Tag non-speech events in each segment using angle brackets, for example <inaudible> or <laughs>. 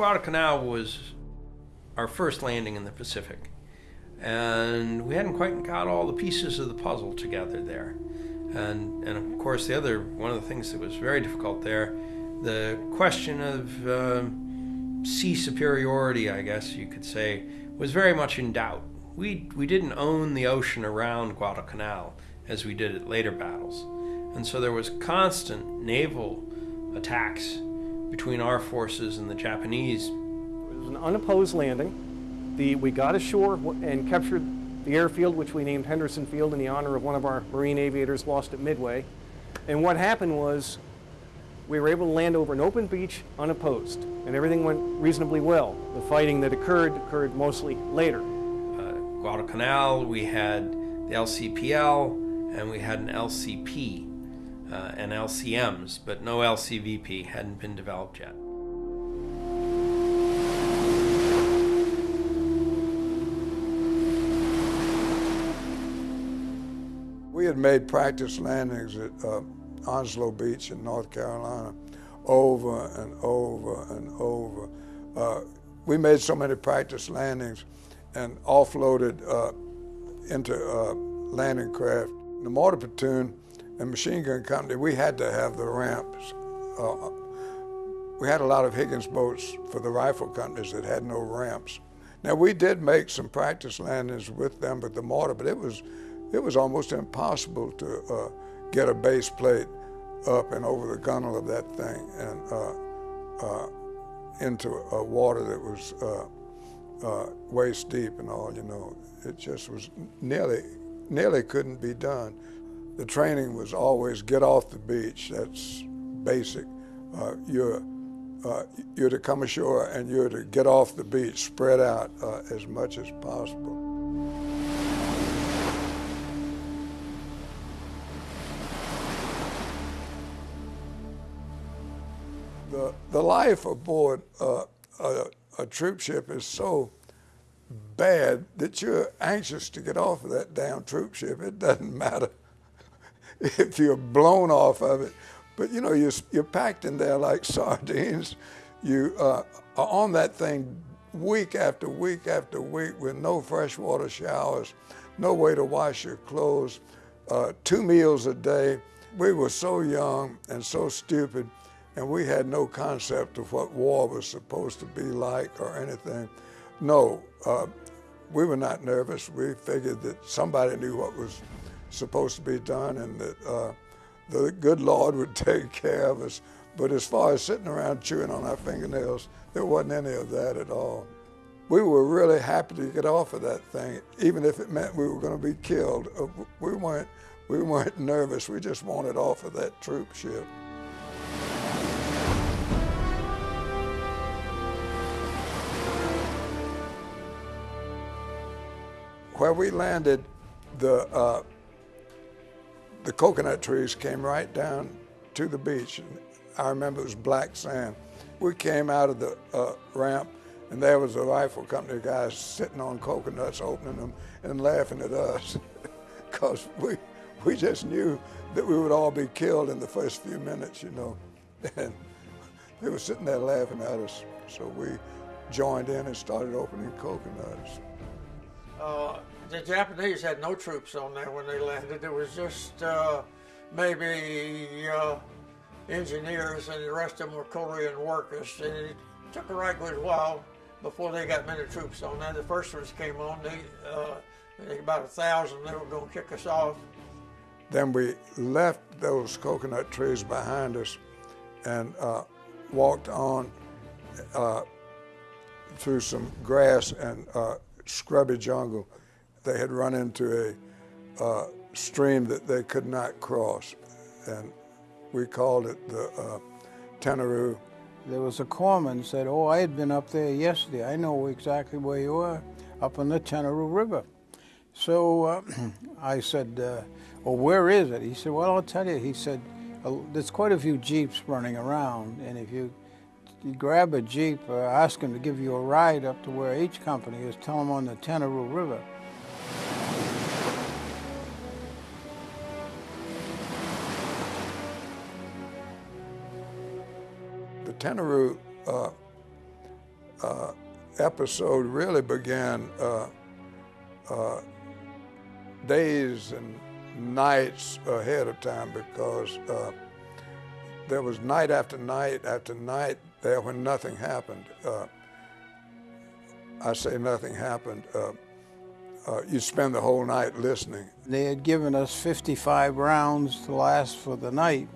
Guadalcanal was our first landing in the Pacific, and we hadn't quite got all the pieces of the puzzle together there. And, and of course, the other one of the things that was very difficult there, the question of uh, sea superiority, I guess you could say, was very much in doubt. We, we didn't own the ocean around Guadalcanal as we did at later battles. And so there was constant naval attacks between our forces and the Japanese. It was an unopposed landing. The, we got ashore and captured the airfield, which we named Henderson Field in the honor of one of our Marine aviators lost at Midway. And what happened was we were able to land over an open beach unopposed, and everything went reasonably well. The fighting that occurred occurred mostly later. Uh, Guadalcanal, we had the LCPL, and we had an LCP uh, and LCMs, but no LCVP hadn't been developed yet. We had made practice landings at uh, Onslow Beach in North Carolina over and over and over. Uh, we made so many practice landings and offloaded uh, into uh, landing craft. The mortar platoon and machine gun company, we had to have the ramps. Uh, we had a lot of Higgins boats for the rifle companies that had no ramps. Now we did make some practice landings with them with the mortar, but it was it was almost impossible to uh, get a base plate up and over the gunnel of that thing and uh, uh, into a water that was uh, uh, waist deep and all. You know, it just was nearly nearly couldn't be done. The training was always get off the beach. That's basic. Uh, you're uh, you're to come ashore and you're to get off the beach, spread out uh, as much as possible. The, the life aboard uh, a, a troop ship is so bad that you're anxious to get off of that damn troop ship. It doesn't <laughs> matter <laughs> if you're blown off of it. But you know, you're, you're packed in there like <laughs> sardines. You uh, are on that thing week after week after week with no freshwater showers, no way to wash your clothes, uh, two meals a day. We were so young and so stupid, and we had no concept of what war was supposed to be like or anything. No, uh, we were not nervous. We figured that somebody knew what was supposed to be done and that uh, the good Lord would <laughs> take care of us. But as far as sitting around chewing on our fingernails, there wasn't any of that at all. We were really happy to get off of that thing, even if it meant we were going to be killed. Uh, we weren't, we weren't <laughs> nervous. We just wanted off of that troop ship. Where we landed, the uh, the coconut trees came right down to the beach. I remember it was black sand. We came out of the uh, ramp and there was a rifle company guys sitting on coconuts, opening them and laughing at us <laughs> because we, we just knew that we would all be killed in the first few minutes, you know. <laughs> And they were sitting there laughing at us. So we joined in and started opening coconuts. Uh, the Japanese had no troops on there when they landed. It was just uh, maybe uh, engineers and the rest of them were Korean workers. And it took a right good while before they got many troops on there. The first ones came on, they, uh, about a thousand, they were going to kick us off. Then we left those coconut trees behind us and uh, walked on uh, through some grass and uh, scrubby jungle they had run into a uh, stream that they could not cross, and we called it the uh, Tenaru. There was a corpsman said, oh, I had been up there yesterday. I know exactly where you are, up on the Tenaru River. So uh, <clears throat> I said, uh, well, where is it? He said, well, I'll tell you. He said, uh, there's quite a few Jeeps running around, and if you, you grab a Jeep, uh, ask them to give you a ride up to where each company is, tell them on the Tenaru River. Tenaru uh, uh, episode really began uh, uh, days and nights ahead of time because uh, there was night after night after night there when nothing happened. Uh, I say nothing happened. Uh, you spend the whole night listening. They had given us 55 rounds to last for the night,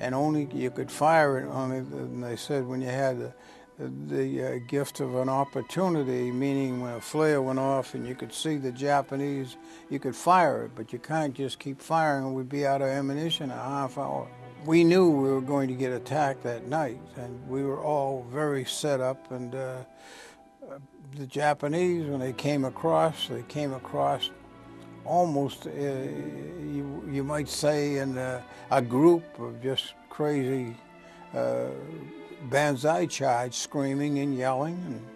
and only you could fire it only. And they said when you had the, the uh, gift of an opportunity, meaning when a flare went off and you could see the Japanese, you could fire it, but you can't just keep firing. We'd be out of ammunition in a half hour. We knew we were going to get attacked that night, and we were all very set up and. Uh, the Japanese, when they came across, they came across almost, uh, you, you might say, in a, a group of just crazy uh, banzai charge, screaming and yelling. And,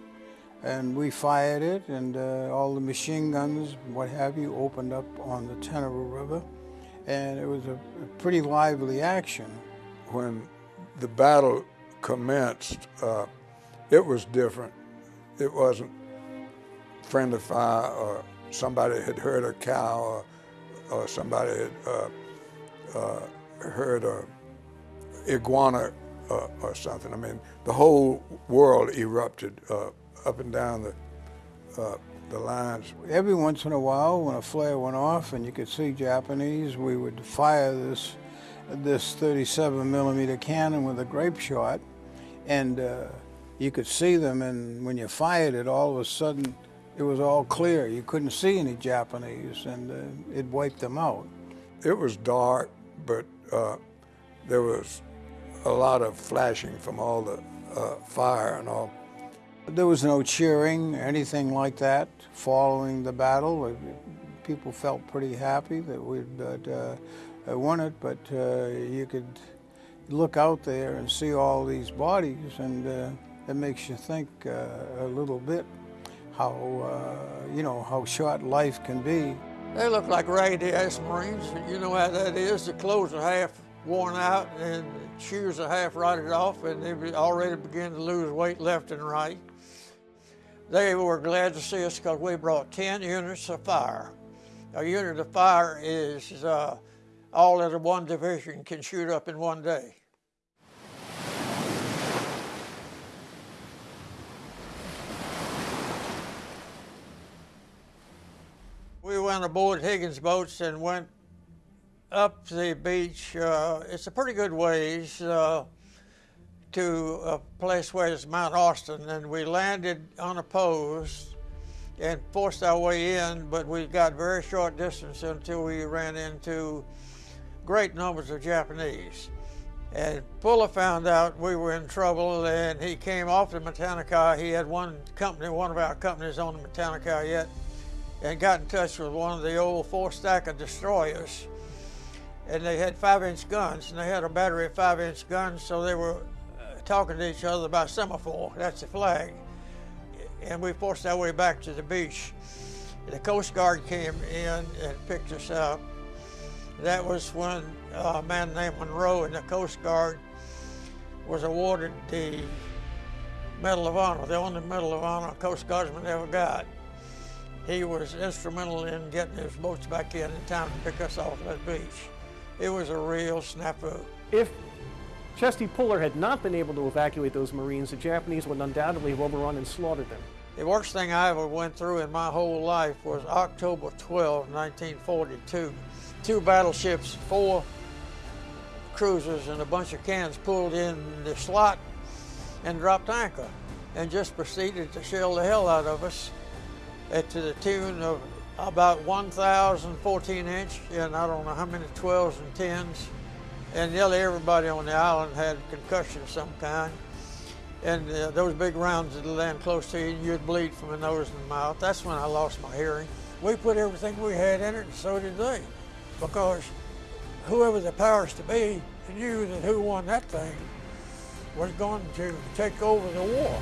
and we fired it, and uh, all the machine guns, what have you, opened up on the Tenaru River. And it was a, a pretty lively action. When the battle commenced, uh, it was different it wasn't friendly fire or somebody had heard a cow or, or somebody had uh, uh, heard a iguana uh, or something. I mean, the whole world erupted uh, up and down the, uh, the lines. Every once in a while, when a flare went off and you could see Japanese, we would fire this, this 37 millimeter cannon with a grape shot and uh, you could see them, and when you fired it, all of a sudden it was all clear. You couldn't see any Japanese, and uh, it wiped them out. It was dark, but uh, there was a lot of flashing from all the uh, fire and all. There was no cheering, anything like that, following the battle. People felt pretty happy that we'd uh, won it, but uh, you could look out there and see all these bodies, and uh, it makes you think uh, a little bit how, uh, you know, how short life can be. They look like raggedy ass Marines. You know how that is. The clothes are half worn out and the shoes are half rotted off and they already begin to lose weight left and right. They were glad to see us because we brought 10 units of fire. A unit of fire is uh, all that one division can shoot up in one day. Went aboard Higgins boats and went up the beach. Uh, it's a pretty good ways uh, to a place where it's Mount Austin, and we landed unopposed and forced our way in, but we got very short distance until we ran into great numbers of Japanese. And Puller found out we were in trouble, and he came off the Matanikau. He had one company, one of our companies on the Matanikau yet, and got in touch with one of the old four-stacker destroyers. And they had five-inch guns, and they had a battery of five-inch guns, so they were uh, talking to each other about semaphore, that's the flag. And we forced our way back to the beach. The Coast Guard came in and picked us up. That was when a man named Munro in the Coast Guard was awarded the Medal of Honor, the only Medal of Honor a Coast Guardsman ever got he was instrumental in getting his boats back in in time to pick us off that beach. It was a real snafu. If Chesty Puller had not been able to evacuate those Marines, the Japanese would undoubtedly have overrun and slaughtered them. The worst thing I ever went through in my whole life was October 12, 1942. Two battleships, four cruisers, and a bunch of cans pulled in the slot and dropped anchor and just proceeded to shell the hell out of us to the tune of about 1,014 inch, and I don't know how many 12s and 10s. And nearly everybody on the island had concussion of some kind. And uh, those big rounds that land close to you, and you'd bleed from the nose and the mouth. That's when I lost my hearing. We put everything we had in it, and so did they. Because whoever the powers to be knew that who won that thing was going to take over the war.